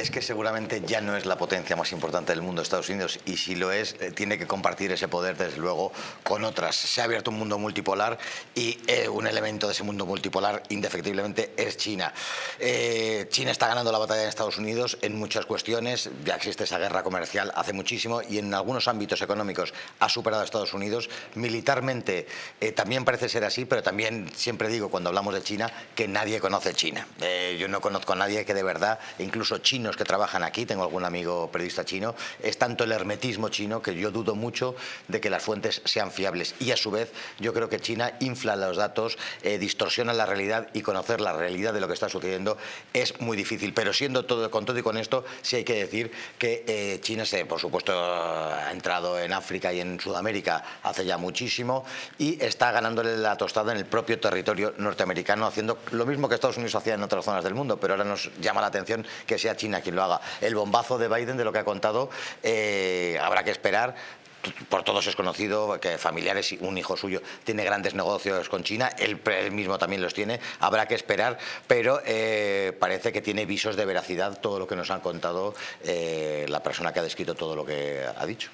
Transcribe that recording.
Es que seguramente ya no es la potencia más importante del mundo Estados Unidos y si lo es, eh, tiene que compartir ese poder desde luego con otras. Se ha abierto un mundo multipolar y eh, un elemento de ese mundo multipolar indefectiblemente es China. Eh, China está ganando la batalla en Estados Unidos en muchas cuestiones, ya existe esa guerra comercial hace muchísimo y en algunos ámbitos económicos ha superado a Estados Unidos. Militarmente también parece ser así, pero también siempre digo cuando hablamos de China que nadie conoce China. yo no conozco a nadie que de verdad, incluso Que trabajan aquí, tengo algún amigo periodista chino, es tanto el hermetismo chino que yo dudo mucho de que las fuentes sean fiables. Y a su vez, yo creo que China infla los datos, eh, distorsiona la realidad y conocer la realidad de lo que está sucediendo es muy difícil. Pero siendo todo con todo y con esto, sí hay que decir que eh, China, se, por supuesto, ha entrado en África y en Sudamérica hace ya muchísimo y está ganándole la tostada en el propio territorio norteamericano, haciendo lo mismo que Estados Unidos hacía en otras zonas del mundo, pero ahora nos llama la atención que sea China quien lo haga. El bombazo de Biden, de lo que ha contado, eh, habrá que esperar por todos es conocido que familiares, un hijo suyo tiene grandes negocios con China, él, mismo también los tiene, habrá que esperar, pero eh, parece que tiene visos de veracidad todo lo que nos han contado eh, la persona que ha descrito todo lo que ha dicho.